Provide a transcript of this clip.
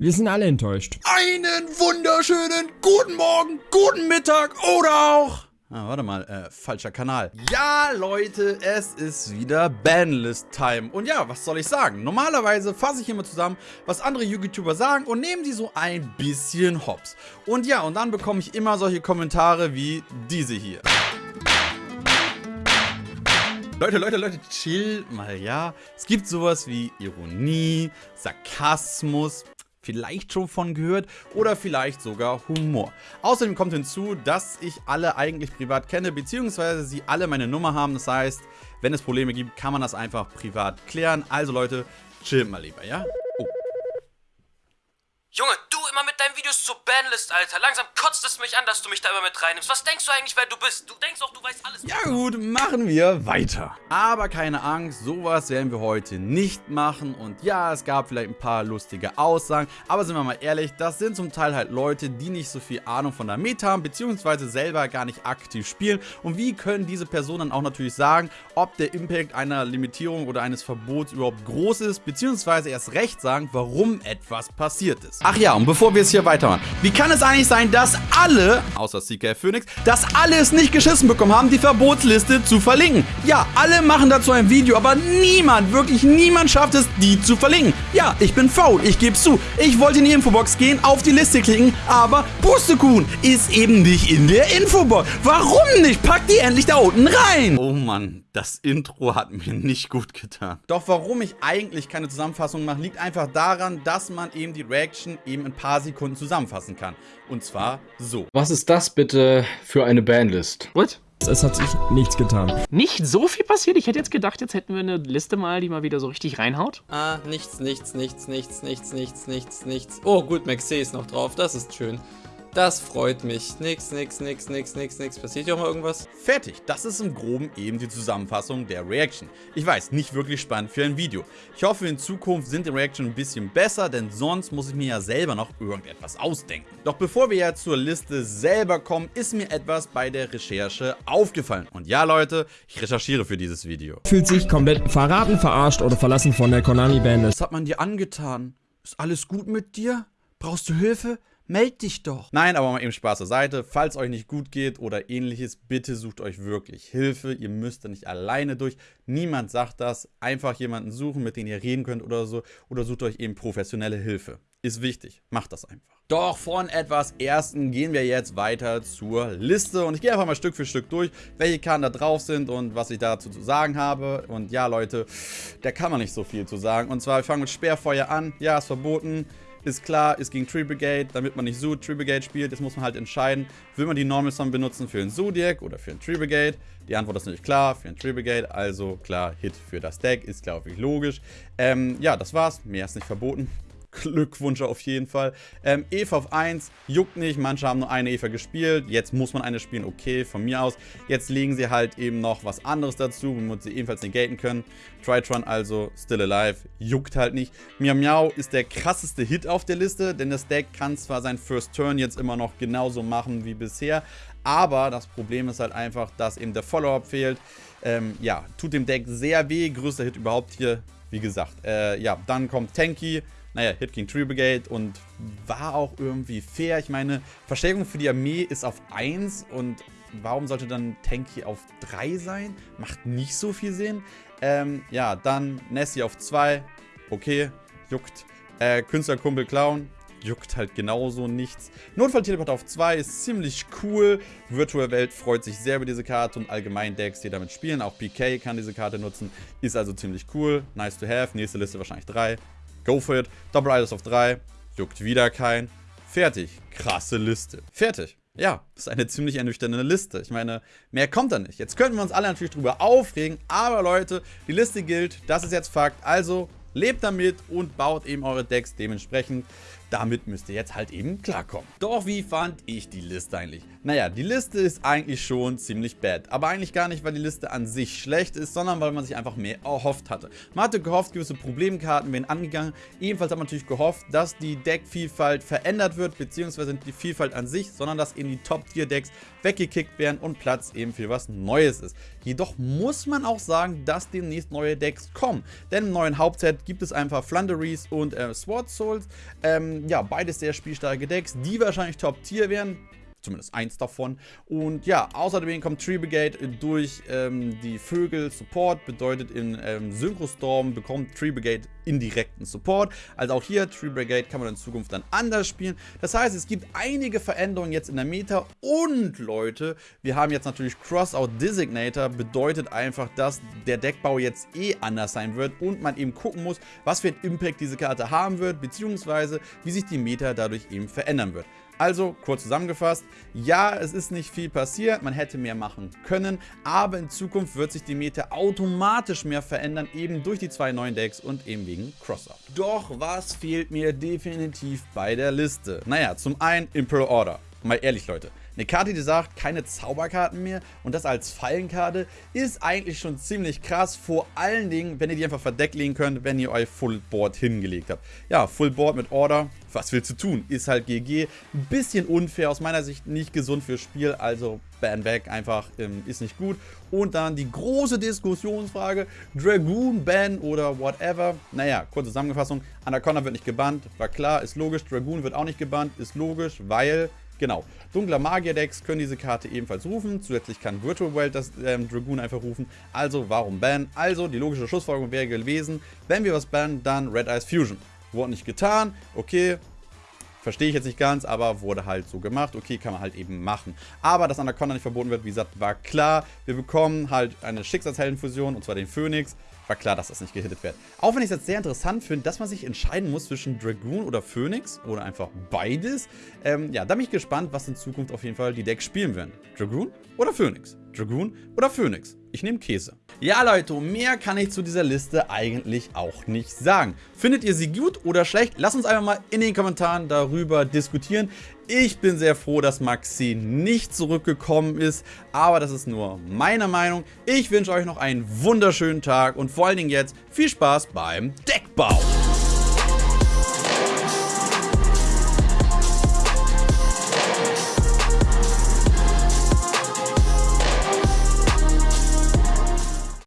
Wir sind alle enttäuscht. Einen wunderschönen guten Morgen, guten Mittag oder auch... Ah, warte mal, äh, falscher Kanal. Ja, Leute, es ist wieder Banlist-Time. Und ja, was soll ich sagen? Normalerweise fasse ich immer zusammen, was andere YouTuber sagen und nehme die so ein bisschen hops. Und ja, und dann bekomme ich immer solche Kommentare wie diese hier. Leute, Leute, Leute, chill mal, ja. Es gibt sowas wie Ironie, Sarkasmus, vielleicht schon von gehört oder vielleicht sogar Humor. Außerdem kommt hinzu, dass ich alle eigentlich privat kenne, beziehungsweise sie alle meine Nummer haben. Das heißt, wenn es Probleme gibt, kann man das einfach privat klären. Also Leute, chillt mal lieber, ja? Oh. Junge, du immer mit deinen Videos zur Banlist, Alter. Langsam kotzt es mich an, dass du mich da immer mit reinnimmst. Was denkst du eigentlich, wer du bist? Du denkst auch, du weißt alles. Ja gut, machen wir weiter. Aber keine Angst, sowas werden wir heute nicht machen. Und ja, es gab vielleicht ein paar lustige Aussagen. Aber sind wir mal ehrlich, das sind zum Teil halt Leute, die nicht so viel Ahnung von der Meta haben, beziehungsweise selber gar nicht aktiv spielen. Und wie können diese Personen dann auch natürlich sagen, ob der Impact einer Limitierung oder eines Verbots überhaupt groß ist, beziehungsweise erst recht sagen, warum etwas passiert ist. Ach ja, und bevor wir es hier weitermachen, wie kann es eigentlich sein, dass alle, außer CK Phoenix, dass alle es nicht geschissen bekommen haben, die Verbotsliste zu verlinken? Ja, alle machen dazu ein Video, aber niemand, wirklich niemand schafft es, die zu verlinken. Ja, ich bin faul, ich gebe zu. Ich wollte in die Infobox gehen, auf die Liste klicken, aber Pustekuchen ist eben nicht in der Infobox. Warum nicht? Pack die endlich da unten rein. Oh Mann, das Intro hat mir nicht gut getan. Doch warum ich eigentlich keine Zusammenfassung mache, liegt einfach daran, dass man eben die Reaction eben in ein paar Sekunden zusammenfassen kann. Und zwar so. Was ist das bitte für eine Bandlist? What? Es hat sich nichts getan. Nicht so viel passiert. Ich hätte jetzt gedacht, jetzt hätten wir eine Liste mal, die mal wieder so richtig reinhaut. Ah, nichts, nichts, nichts, nichts, nichts, nichts, nichts, nichts. Oh, gut, Maxey ist noch drauf. Das ist schön. Das freut mich. Nix, nix, nix, nix, nix, nix. Passiert hier auch mal irgendwas? Fertig. Das ist im Groben eben die Zusammenfassung der Reaction. Ich weiß, nicht wirklich spannend für ein Video. Ich hoffe, in Zukunft sind die Reaction ein bisschen besser, denn sonst muss ich mir ja selber noch irgendetwas ausdenken. Doch bevor wir ja zur Liste selber kommen, ist mir etwas bei der Recherche aufgefallen. Und ja, Leute, ich recherchiere für dieses Video. Fühlt sich komplett verraten, verarscht oder verlassen von der Konami-Band. Was hat man dir angetan? Ist alles gut mit dir? Brauchst du Hilfe? Meld dich doch. Nein, aber mal eben Spaß zur Seite. Falls euch nicht gut geht oder ähnliches, bitte sucht euch wirklich Hilfe. Ihr müsst da nicht alleine durch. Niemand sagt das. Einfach jemanden suchen, mit dem ihr reden könnt oder so. Oder sucht euch eben professionelle Hilfe. Ist wichtig. Macht das einfach. Doch von etwas Ersten gehen wir jetzt weiter zur Liste. Und ich gehe einfach mal Stück für Stück durch, welche Karten da drauf sind und was ich dazu zu sagen habe. Und ja, Leute, da kann man nicht so viel zu sagen. Und zwar, wir fangen mit Sperrfeuer an. Ja, ist verboten. Ist klar, ist gegen Tree Brigade, damit man nicht so Tree Brigade spielt. Jetzt muss man halt entscheiden, will man die Normal Summon benutzen für einen Zodiac oder für einen Tree Brigade. Die Antwort ist natürlich klar, für einen Tree Brigade, also klar, Hit für das Deck, ist glaube ich logisch. Ähm, ja, das war's, mehr ist nicht verboten. Glückwunsch auf jeden Fall. Ähm, Eva auf 1, juckt nicht, manche haben nur eine Eva gespielt, jetzt muss man eine spielen, okay, von mir aus. Jetzt legen sie halt eben noch was anderes dazu, womit sie ebenfalls negaten können. Tritron also, still alive, juckt halt nicht. Miau Miau ist der krasseste Hit auf der Liste, denn das Deck kann zwar sein First Turn jetzt immer noch genauso machen wie bisher, aber das Problem ist halt einfach, dass eben der Follow-up fehlt. Ähm, ja, tut dem Deck sehr weh, größter Hit überhaupt hier, wie gesagt. Äh, ja, dann kommt Tanky, naja, Hit King Tree Brigade und war auch irgendwie fair. Ich meine, Verstärkung für die Armee ist auf 1 und warum sollte dann Tanky auf 3 sein? Macht nicht so viel Sinn. Ähm, ja, dann Nessie auf 2. Okay, juckt. Äh, Künstlerkumpel Clown. Juckt halt genauso nichts. Notfall-Teleport auf 2 ist ziemlich cool. Virtual Welt freut sich sehr über diese Karte und allgemein Decks, die damit spielen. Auch PK kann diese Karte nutzen. Ist also ziemlich cool. Nice to have. Nächste Liste wahrscheinlich 3. Go for it. Double Idols auf 3. Juckt wieder kein. Fertig. Krasse Liste. Fertig. Ja, ist eine ziemlich ernüchternde Liste. Ich meine, mehr kommt da nicht. Jetzt könnten wir uns alle natürlich drüber aufregen, aber Leute, die Liste gilt, das ist jetzt Fakt. Also, lebt damit und baut eben eure Decks dementsprechend. Damit müsst ihr jetzt halt eben klarkommen. Doch wie fand ich die Liste eigentlich? Naja, die Liste ist eigentlich schon ziemlich bad. Aber eigentlich gar nicht, weil die Liste an sich schlecht ist, sondern weil man sich einfach mehr erhofft hatte. Man hatte gehofft, gewisse Problemkarten werden angegangen. Ebenfalls hat man natürlich gehofft, dass die Deckvielfalt verändert wird, beziehungsweise nicht die Vielfalt an sich, sondern dass eben die Top-Tier-Decks weggekickt werden und Platz eben für was Neues ist. Jedoch muss man auch sagen, dass demnächst neue Decks kommen. Denn im neuen Hauptset gibt es einfach Flunderies und äh, Sword Souls. Ähm, ja, beides sehr spielstarke Decks, die wahrscheinlich Top-Tier wären zumindest eins davon. Und ja, außerdem kommt Tree Brigade durch ähm, die Vögel Support, bedeutet in ähm, Synchrostorm bekommt Tree Brigade indirekten Support. Also auch hier, Tree Brigade kann man in Zukunft dann anders spielen. Das heißt, es gibt einige Veränderungen jetzt in der Meta und Leute, wir haben jetzt natürlich Crossout Designator, bedeutet einfach, dass der Deckbau jetzt eh anders sein wird und man eben gucken muss, was für einen Impact diese Karte haben wird, beziehungsweise wie sich die Meta dadurch eben verändern wird. Also, kurz zusammengefasst, ja, es ist nicht viel passiert, man hätte mehr machen können, aber in Zukunft wird sich die Meta automatisch mehr verändern, eben durch die zwei neuen Decks und eben wegen Crossout. Doch was fehlt mir definitiv bei der Liste? Naja, zum einen Imperial Order. Mal ehrlich, Leute. Eine Karte, die sagt, keine Zauberkarten mehr und das als Fallenkarte, ist eigentlich schon ziemlich krass. Vor allen Dingen, wenn ihr die einfach verdeckt legen könnt, wenn ihr euer Full Board hingelegt habt. Ja, Full Board mit Order, was willst du tun? Ist halt GG. Ein bisschen unfair, aus meiner Sicht nicht gesund fürs Spiel, also ban weg, einfach ähm, ist nicht gut. Und dann die große Diskussionsfrage, Dragoon ban oder whatever. Naja, kurze Zusammenfassung, Anaconda wird nicht gebannt, war klar, ist logisch. Dragoon wird auch nicht gebannt, ist logisch, weil Genau. Dunkler Magier-Decks können diese Karte ebenfalls rufen. Zusätzlich kann Virtual World das ähm, Dragoon einfach rufen. Also warum ban? Also die logische Schlussfolgerung wäre gewesen, wenn wir was bannen, dann Red Eyes Fusion. Wurde nicht getan, okay, Verstehe ich jetzt nicht ganz, aber wurde halt so gemacht. Okay, kann man halt eben machen. Aber dass Anaconda nicht verboten wird, wie gesagt, war klar. Wir bekommen halt eine Schicksalsheldenfusion, und zwar den Phoenix war klar, dass das nicht gehittet wird. Auch wenn ich es jetzt sehr interessant finde, dass man sich entscheiden muss zwischen Dragoon oder Phoenix oder einfach beides. Ähm, ja, da bin ich gespannt, was in Zukunft auf jeden Fall die Decks spielen werden. Dragoon oder Phoenix? Dragoon oder Phoenix? Ich nehme Käse. Ja, Leute, mehr kann ich zu dieser Liste eigentlich auch nicht sagen. Findet ihr sie gut oder schlecht? Lasst uns einfach mal in den Kommentaren darüber diskutieren. Ich bin sehr froh, dass Maxi nicht zurückgekommen ist, aber das ist nur meine Meinung. Ich wünsche euch noch einen wunderschönen Tag und vor allen Dingen jetzt viel Spaß beim Deckbau.